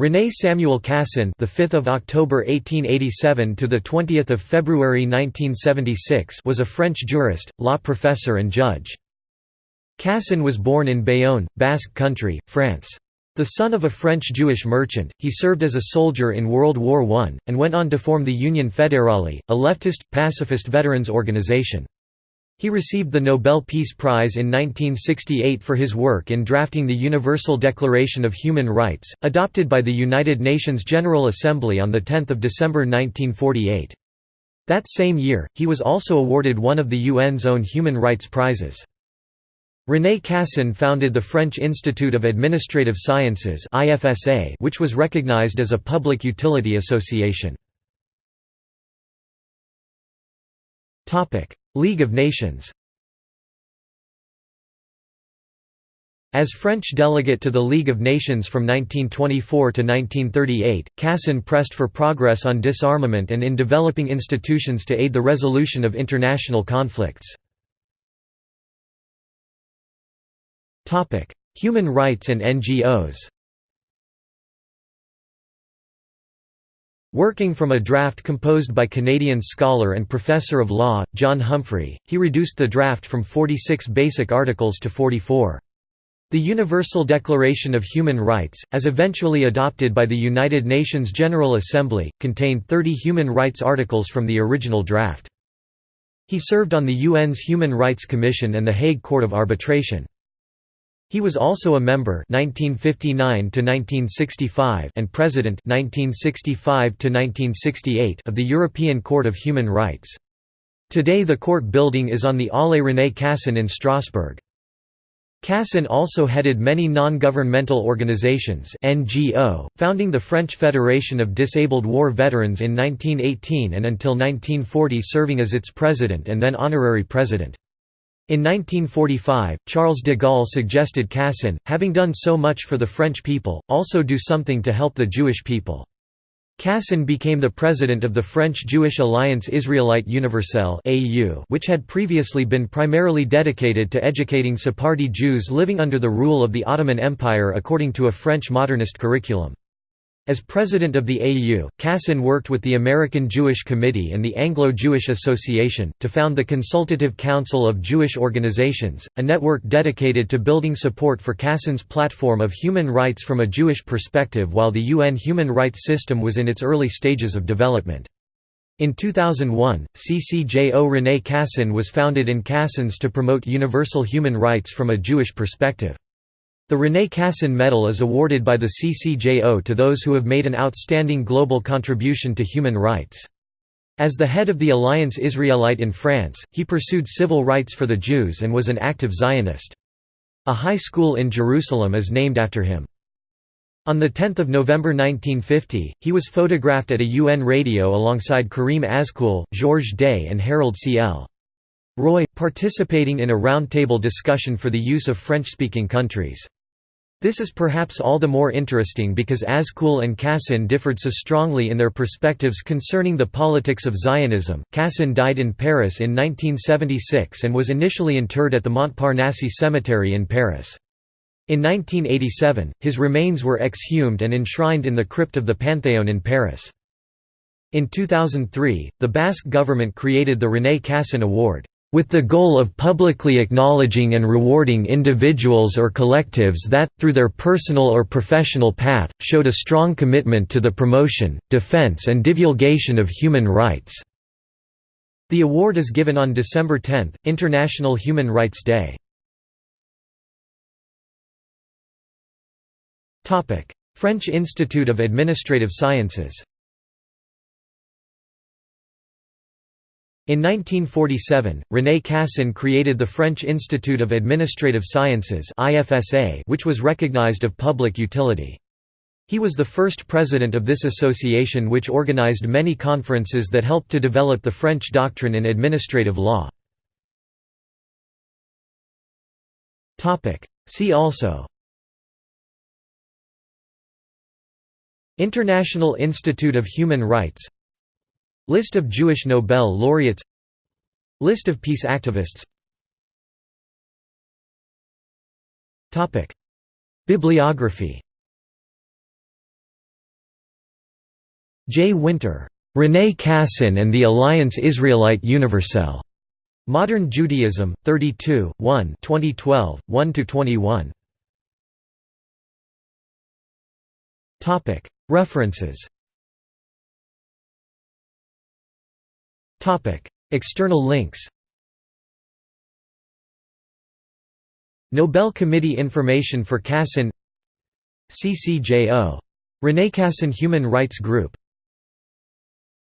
René Samuel Cassin, the 5th of October 1887 to the 20th of February 1976, was a French jurist, law professor and judge. Cassin was born in Bayonne, Basque Country, France. The son of a French Jewish merchant, he served as a soldier in World War I, and went on to form the Union Fédérale, a leftist, pacifist veterans organization. He received the Nobel Peace Prize in 1968 for his work in drafting the Universal Declaration of Human Rights, adopted by the United Nations General Assembly on 10 December 1948. That same year, he was also awarded one of the UN's own human rights prizes. René Cassin founded the French Institute of Administrative Sciences which was recognized as a public utility association. League of Nations As French delegate to the League of Nations from 1924 to 1938, Cassin pressed for progress on disarmament and in developing institutions to aid the resolution of international conflicts. Human rights and NGOs Working from a draft composed by Canadian scholar and professor of law, John Humphrey, he reduced the draft from 46 basic articles to 44. The Universal Declaration of Human Rights, as eventually adopted by the United Nations General Assembly, contained 30 human rights articles from the original draft. He served on the UN's Human Rights Commission and the Hague Court of Arbitration. He was also a member 1959 and president 1965 of the European Court of Human Rights. Today the court building is on the Allée René Cassin in Strasbourg. Cassin also headed many non-governmental organizations NGO, founding the French Federation of Disabled War Veterans in 1918 and until 1940 serving as its president and then honorary president. In 1945, Charles de Gaulle suggested Cassin, having done so much for the French people, also do something to help the Jewish people. Cassin became the president of the French Jewish Alliance Israélite Universelle which had previously been primarily dedicated to educating Sephardi Jews living under the rule of the Ottoman Empire according to a French modernist curriculum. As president of the AU, Cassin worked with the American Jewish Committee and the Anglo-Jewish Association, to found the Consultative Council of Jewish Organizations, a network dedicated to building support for Cassin's platform of human rights from a Jewish perspective while the UN human rights system was in its early stages of development. In 2001, CCJO René Cassin was founded in Cassins to promote universal human rights from a Jewish perspective. The René Cassin Medal is awarded by the CCJO to those who have made an outstanding global contribution to human rights. As the head of the Alliance Israelite in France, he pursued civil rights for the Jews and was an active Zionist. A high school in Jerusalem is named after him. On 10 November 1950, he was photographed at a UN radio alongside Karim Azkoul, Georges Day and Harold C. L. Roy, participating in a roundtable discussion for the use of French-speaking countries. This is perhaps all the more interesting because Azkoul and Cassin differed so strongly in their perspectives concerning the politics of Zionism. Cassin died in Paris in 1976 and was initially interred at the Montparnasse Cemetery in Paris. In 1987, his remains were exhumed and enshrined in the crypt of the Panthéon in Paris. In 2003, the Basque government created the René Cassin Award with the goal of publicly acknowledging and rewarding individuals or collectives that, through their personal or professional path, showed a strong commitment to the promotion, defense and divulgation of human rights." The award is given on December 10, International Human Rights Day. French Institute of Administrative Sciences In 1947, René Cassin created the French Institute of Administrative Sciences which was recognized of public utility. He was the first president of this association which organized many conferences that helped to develop the French doctrine in administrative law. See also International Institute of Human Rights List of Jewish Nobel laureates List of peace activists Bibliography J. Winter. René Cassin and the Alliance Israélite Universelle. Modern Judaism, 32, 1 2012, 1–21. References External links Nobel Committee Information for Cassin CCJO. René Cassin Human Rights Group